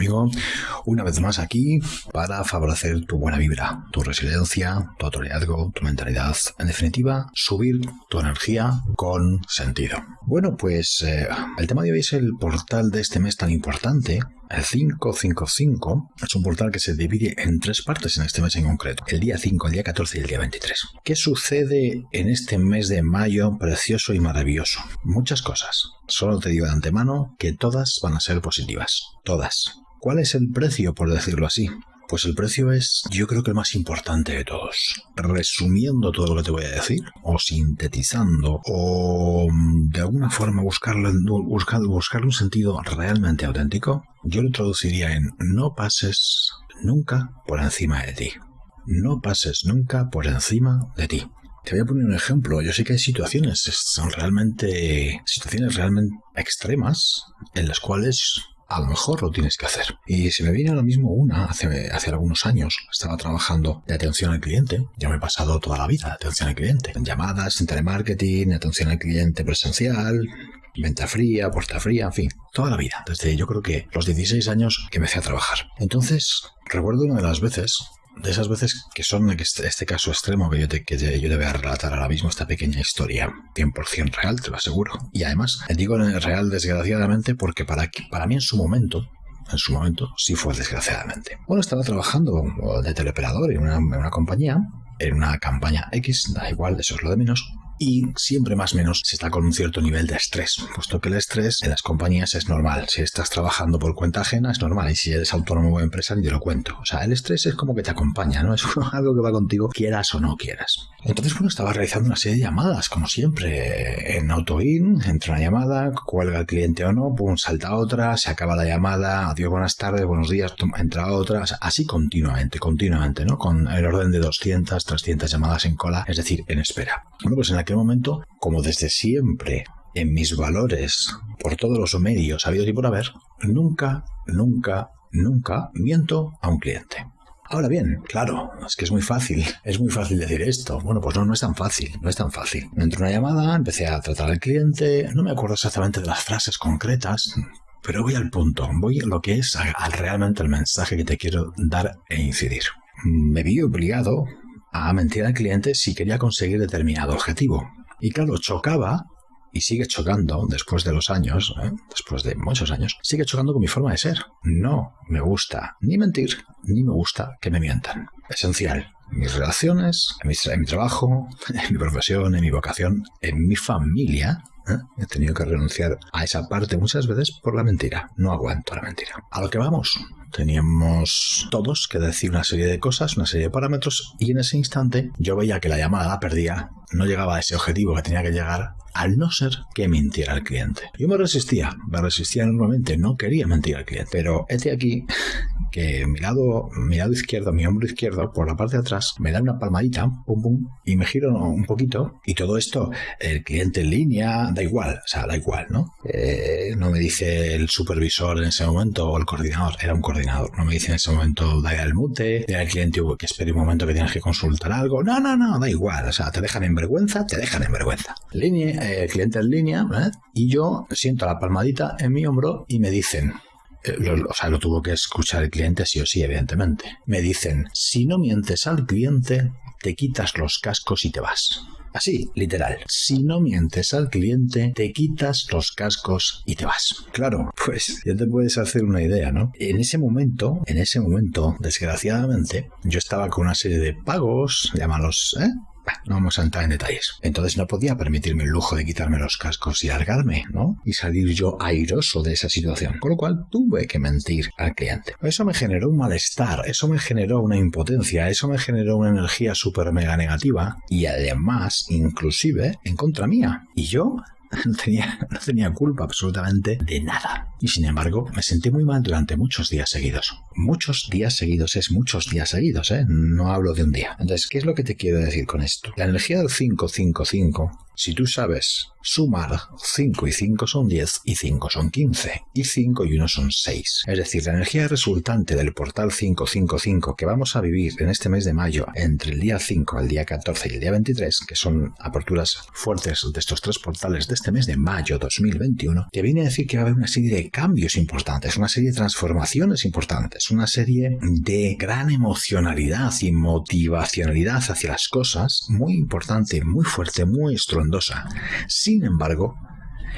amigo, una vez más aquí para favorecer tu buena vibra, tu resiliencia, tu autoliderazgo, tu mentalidad. En definitiva, subir tu energía con sentido. Bueno, pues eh, el tema de hoy es el portal de este mes tan importante el 555 es un portal que se divide en tres partes en este mes en concreto. El día 5, el día 14 y el día 23. ¿Qué sucede en este mes de mayo precioso y maravilloso? Muchas cosas. Solo te digo de antemano que todas van a ser positivas. Todas. ¿Cuál es el precio, por decirlo así? Pues el precio es, yo creo que el más importante de todos. Resumiendo todo lo que te voy a decir, o sintetizando, o mm, de alguna forma buscarle, buscar, buscarle un sentido realmente auténtico, yo lo traduciría en no pases nunca por encima de ti. No pases nunca por encima de ti. Te voy a poner un ejemplo. Yo sé que hay situaciones, son realmente situaciones realmente extremas en las cuales a lo mejor lo tienes que hacer. Y se me viene ahora mismo una, hace, hace algunos años, estaba trabajando de atención al cliente, ya me he pasado toda la vida de atención al cliente, en llamadas, en telemarketing, atención al cliente presencial, venta fría, puerta fría, en fin, toda la vida, desde yo creo que los 16 años que empecé a trabajar. Entonces, recuerdo una de las veces de esas veces que son este, este caso extremo que yo, te, que yo te voy a relatar ahora mismo, esta pequeña historia, 100% real, te lo aseguro. Y además, digo real desgraciadamente porque para, para mí en su momento, en su momento, sí fue desgraciadamente. Bueno, estaba trabajando de teleoperador en una, en una compañía, en una campaña X, da igual, eso es lo de menos, y siempre más o menos se está con un cierto nivel de estrés, puesto que el estrés en las compañías es normal. Si estás trabajando por cuenta ajena es normal y si eres autónomo o empresa ni te lo cuento. O sea, el estrés es como que te acompaña, ¿no? Es algo que va contigo quieras o no quieras. Entonces, bueno, estaba realizando una serie de llamadas, como siempre, en AutoIn, entra una llamada, cuelga el cliente o no, pum, salta otra, se acaba la llamada, adiós, buenas tardes, buenos días, entra otra, así continuamente, continuamente, ¿no? Con el orden de 200, 300 llamadas en cola, es decir, en espera. Bueno, pues en aquel momento, como desde siempre en mis valores, por todos los medios habido y por haber, nunca, nunca, nunca miento a un cliente. Ahora bien, claro, es que es muy fácil, es muy fácil decir esto. Bueno, pues no, no es tan fácil, no es tan fácil. Me entró una llamada, empecé a tratar al cliente, no me acuerdo exactamente de las frases concretas, pero voy al punto, voy a lo que es realmente el mensaje que te quiero dar e incidir. Me vi obligado a mentir al cliente si quería conseguir determinado objetivo. Y claro, chocaba y sigue chocando después de los años, ¿eh? después de muchos años, sigue chocando con mi forma de ser. No me gusta ni mentir, ni me gusta que me mientan. Esencial. Mis relaciones, en mi, trabajo, en mi profesión, en mi vocación, en mi familia, ¿eh? He tenido que renunciar a esa parte muchas veces por la mentira. No aguanto la mentira. A lo que vamos. Teníamos todos que decir una serie de cosas, una serie de parámetros, y en ese instante yo veía que la llamada la perdía, no llegaba a ese objetivo que tenía que llegar, al no ser que mintiera al cliente. Yo me resistía, me resistía normalmente, no quería mentir al cliente, pero este aquí que mi lado, mi lado izquierdo, mi hombro izquierdo, por la parte de atrás, me da una palmadita, pum pum, y me giro un poquito, y todo esto, el cliente en línea, da igual, o sea, da igual, ¿no? Eh, no me dice el supervisor en ese momento o el coordinador, era un coordinador, no me dice en ese momento, da el mute, da el cliente que espere un momento que tienes que consultar algo, no, no, no, da igual, o sea, te dejan en vergüenza, te dejan en vergüenza. Línea, eh, cliente en línea, ¿eh? y yo siento la palmadita en mi hombro y me dicen, eh, o sea, lo tuvo que escuchar el cliente sí o sí, evidentemente. Me dicen, si no mientes al cliente, te quitas los cascos y te vas. Así, literal. Si no mientes al cliente, te quitas los cascos y te vas. Claro, pues ya te puedes hacer una idea, ¿no? En ese momento, en ese momento, desgraciadamente, yo estaba con una serie de pagos, llámalos, ¿eh? No vamos a entrar en detalles. Entonces no podía permitirme el lujo de quitarme los cascos y largarme, ¿no? Y salir yo airoso de esa situación. Con lo cual tuve que mentir al cliente. Eso me generó un malestar, eso me generó una impotencia, eso me generó una energía súper mega negativa y además, inclusive, en contra mía. Y yo no tenía, no tenía culpa absolutamente de nada. Y sin embargo, me sentí muy mal durante muchos días seguidos. Muchos días seguidos es muchos días seguidos, ¿eh? No hablo de un día. Entonces, ¿qué es lo que te quiero decir con esto? La energía del 555 Si tú sabes sumar 5 y 5 son 10 y 5 son 15 y 5 y 1 son 6. Es decir, la energía resultante del portal 555 que vamos a vivir en este mes de mayo entre el día 5, el día 14 y el día 23, que son aperturas fuertes de estos tres portales de este mes de mayo 2021, te viene a decir que va a haber una serie cambios importantes, una serie de transformaciones importantes, una serie de gran emocionalidad y motivacionalidad hacia las cosas muy importante, muy fuerte, muy estrondosa. Sin embargo,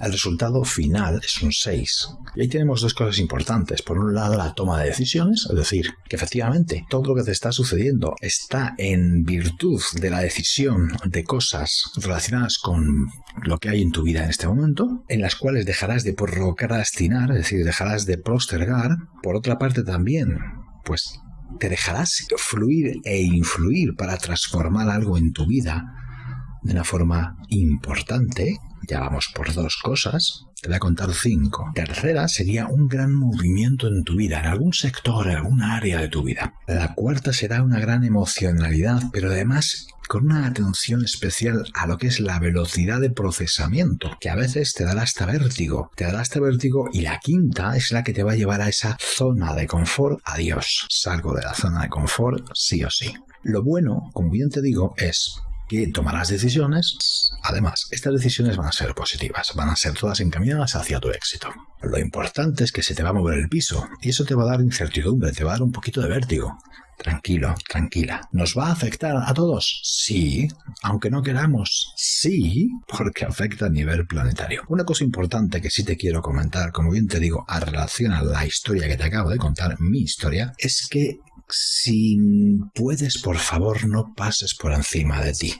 el resultado final es un 6. Y ahí tenemos dos cosas importantes. Por un lado, la toma de decisiones, es decir, que efectivamente todo lo que te está sucediendo está en virtud de la decisión de cosas relacionadas con lo que hay en tu vida en este momento, en las cuales dejarás de procrastinar, es decir, dejarás de postergar. Por otra parte, también, pues te dejarás fluir e influir para transformar algo en tu vida de una forma importante ya vamos por dos cosas. Te voy a contar cinco. Tercera sería un gran movimiento en tu vida, en algún sector, en alguna área de tu vida. La cuarta será una gran emocionalidad, pero además con una atención especial a lo que es la velocidad de procesamiento, que a veces te dará hasta vértigo, te dará hasta vértigo y la quinta es la que te va a llevar a esa zona de confort. Adiós, salgo de la zona de confort sí o sí. Lo bueno, como bien te digo, es que tomarás decisiones. Además, estas decisiones van a ser positivas, van a ser todas encaminadas hacia tu éxito. Lo importante es que se te va a mover el piso y eso te va a dar incertidumbre, te va a dar un poquito de vértigo. Tranquilo, tranquila. ¿Nos va a afectar a todos? Sí, aunque no queramos. Sí, porque afecta a nivel planetario. Una cosa importante que sí te quiero comentar, como bien te digo, a relación a la historia que te acabo de contar, mi historia, es que si puedes, por favor, no pases por encima de ti.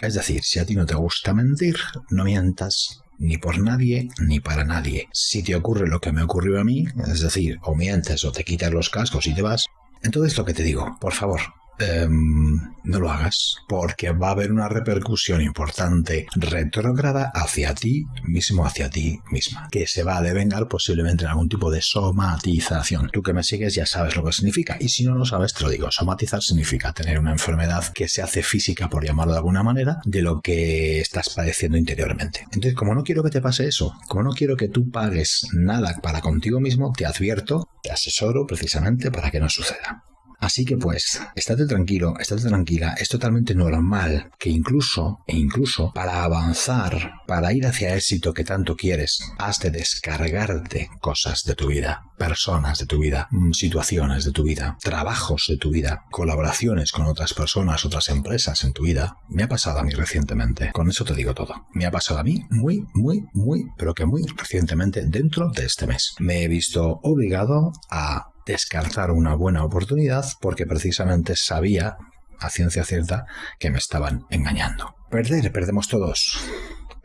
Es decir, si a ti no te gusta mentir, no mientas ni por nadie ni para nadie. Si te ocurre lo que me ocurrió a mí, es decir, o mientes o te quitas los cascos y te vas, entonces lo que te digo, por favor, Em, no lo hagas, porque va a haber una repercusión importante retrógrada hacia ti mismo, hacia ti misma, que se va a devengar posiblemente en algún tipo de somatización. Tú que me sigues ya sabes lo que significa, y si no lo sabes, te lo digo. Somatizar significa tener una enfermedad que se hace física, por llamarlo de alguna manera, de lo que estás padeciendo interiormente. Entonces, como no quiero que te pase eso, como no quiero que tú pagues nada para contigo mismo, te advierto, te asesoro precisamente para que no suceda. Así que pues, estate tranquilo, estate tranquila, es totalmente normal que incluso, e incluso, para avanzar, para ir hacia éxito que tanto quieres, has de descargarte cosas de tu vida, personas de tu vida, mm, situaciones de tu vida, trabajos de tu vida, colaboraciones con otras personas, otras empresas en tu vida. Me ha pasado a mí recientemente, con eso te digo todo. Me ha pasado a mí muy, muy, muy, pero que muy recientemente dentro de este mes. Me he visto obligado a descartar una buena oportunidad porque precisamente sabía a ciencia cierta que me estaban engañando. Perder, perdemos todos.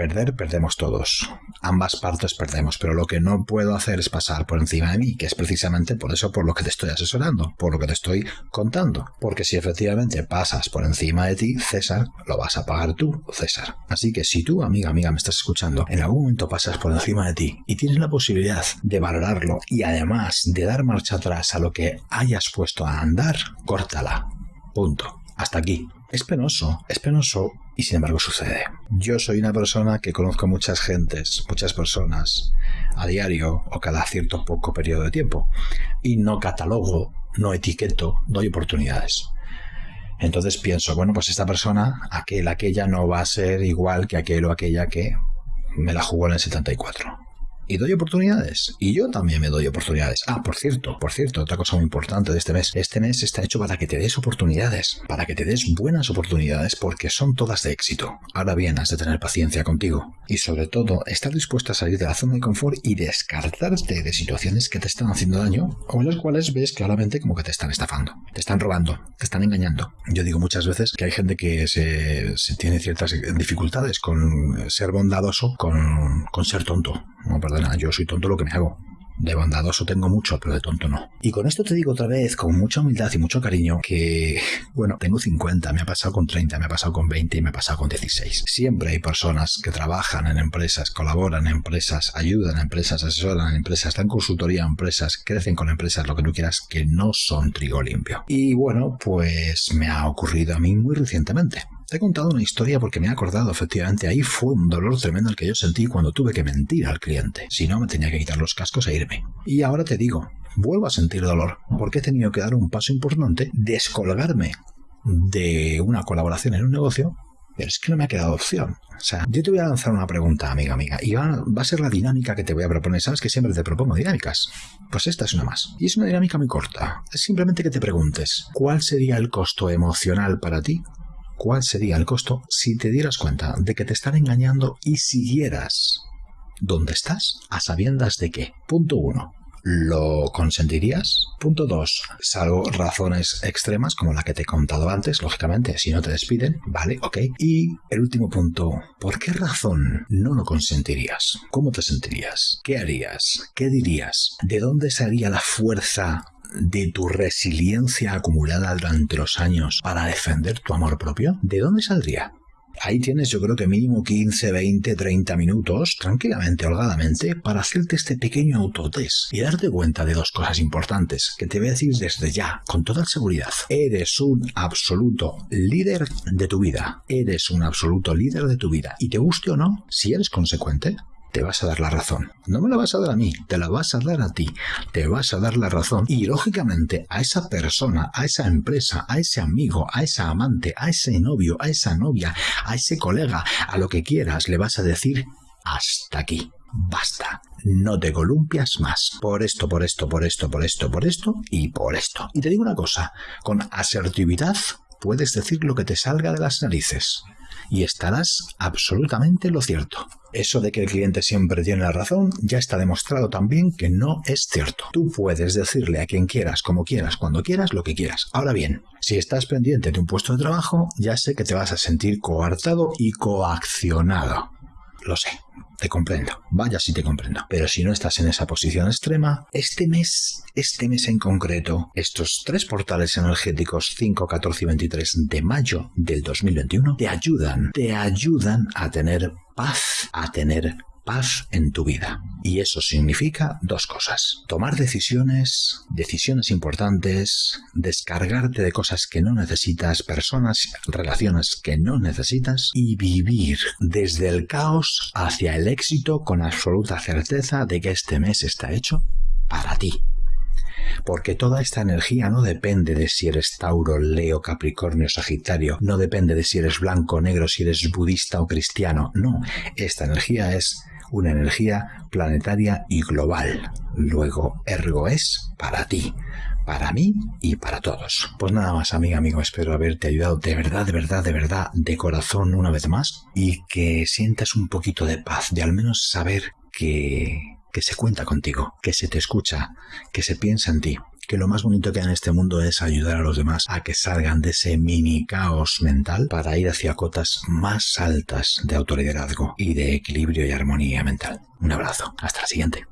Perder, perdemos todos. Ambas partes perdemos, pero lo que no puedo hacer es pasar por encima de mí, que es precisamente por eso por lo que te estoy asesorando, por lo que te estoy contando. Porque si efectivamente pasas por encima de ti, César, lo vas a pagar tú, César. Así que si tú, amiga, amiga, me estás escuchando, en algún momento pasas por encima de ti y tienes la posibilidad de valorarlo y además de dar marcha atrás a lo que hayas puesto a andar, córtala. Punto. Hasta aquí. Es penoso, es penoso y sin embargo sucede. Yo soy una persona que conozco muchas gentes, muchas personas a diario o cada cierto poco periodo de tiempo y no catalogo, no etiqueto, doy oportunidades. Entonces pienso, bueno, pues esta persona, aquel, aquella no va a ser igual que aquel o aquella que me la jugó en el 74 y doy oportunidades. Y yo también me doy oportunidades. Ah, por cierto, por cierto, otra cosa muy importante de este mes. Este mes está hecho para que te des oportunidades, para que te des buenas oportunidades porque son todas de éxito. Ahora bien, has de tener paciencia contigo. Y sobre todo, estar dispuesta a salir de la zona de confort y descartarte de situaciones que te están haciendo daño o en las cuales ves claramente como que te están estafando, te están robando, te están engañando. Yo digo muchas veces que hay gente que se, tiene ciertas dificultades con ser bondadoso, con, con ser tonto. No, perdona, yo soy tonto lo que me hago. De bondadoso tengo mucho, pero de tonto no. Y con esto te digo otra vez, con mucha humildad y mucho cariño, que, bueno, tengo 50, me ha pasado con 30, me ha pasado con 20 y me ha pasado con 16. Siempre hay personas que trabajan en empresas, colaboran en empresas, ayudan a empresas, asesoran en empresas, dan consultoría a empresas, crecen con empresas, lo que tú quieras, que no son trigo limpio. Y bueno, pues me ha ocurrido a mí muy recientemente. Te he contado una historia porque me he acordado, efectivamente, ahí fue un dolor tremendo el que yo sentí cuando tuve que mentir al cliente. Si no, me tenía que quitar los cascos e irme. Y ahora te digo, vuelvo a sentir dolor porque he tenido que dar un paso importante, descolgarme de una colaboración en un negocio pero es que no me ha quedado opción. O sea, yo te voy a lanzar una pregunta, amiga, amiga, y va, a ser la dinámica que te voy a proponer. Sabes que siempre te propongo dinámicas. Pues esta es una más. Y es una dinámica muy corta. Es simplemente que te preguntes, ¿cuál sería el costo emocional para ti? ¿Cuál sería el costo si te dieras cuenta de que te están engañando y siguieras donde estás a sabiendas de qué? Punto uno. ¿Lo consentirías? Punto 2. Salvo razones extremas como la que te he contado antes, lógicamente, si no te despiden, vale, ok. Y el último punto, ¿por qué razón no lo consentirías? ¿Cómo te sentirías? ¿Qué harías? ¿Qué dirías? ¿De dónde salía la fuerza de tu resiliencia acumulada durante los años para defender tu amor propio? ¿De dónde saldría? Ahí tienes yo creo que mínimo 15, 20, 30 minutos, tranquilamente, holgadamente, para hacerte este pequeño autotest y darte cuenta de dos cosas importantes que te voy a decir desde ya, con toda seguridad. Eres un absoluto líder de tu vida. Eres un absoluto líder de tu vida. Y te guste o no, si eres consecuente, te vas a dar la razón. No me la vas a dar a mí, te la vas a dar a ti. Te vas a dar la razón y lógicamente a esa persona, a esa empresa, a ese amigo, a esa amante, a ese novio, a esa novia, a ese colega, a lo que quieras, le vas a decir hasta aquí. Basta, no te columpias más. Por esto, por esto, por esto, por esto, por esto y por esto. Y te digo una cosa, con asertividad puedes decir lo que te salga de las narices y estarás absolutamente lo cierto. Eso de que el cliente siempre tiene la razón ya está demostrado también que no es cierto. Tú puedes decirle a quien quieras, como quieras, cuando quieras, lo que quieras. Ahora bien, si estás pendiente de un puesto de trabajo, ya sé que te vas a sentir coartado y coaccionado. Lo sé, te comprendo. Vaya si te comprendo. Pero si no estás en esa posición extrema, este mes, este mes en concreto, estos tres portales energéticos 5, 14 y 23 de mayo del 2021 te ayudan, te ayudan a tener paz, a tener paz en tu vida. Y eso significa dos cosas. Tomar decisiones, decisiones importantes, descargarte de cosas que no necesitas, personas, relaciones que no necesitas y vivir desde el caos hacia el éxito con absoluta certeza de que este mes está hecho para ti. Porque toda esta energía no depende de si eres Tauro, Leo, Capricornio, Sagitario, no depende de si eres blanco negro, si eres budista o cristiano, no, esta energía es una energía planetaria y global. Luego, ergo es para ti, para mí y para todos. Pues nada más, amiga, amigo, espero haberte ayudado de verdad, de verdad, de verdad, de corazón una vez más y que sientas un poquito de paz, de al menos saber que, que se cuenta contigo, que se te escucha, que se piensa en ti que lo más bonito que hay en este mundo es ayudar a los demás a que salgan de ese mini caos mental para ir hacia cotas más altas de autoliderazgo y de equilibrio y armonía mental. Un abrazo, hasta la siguiente.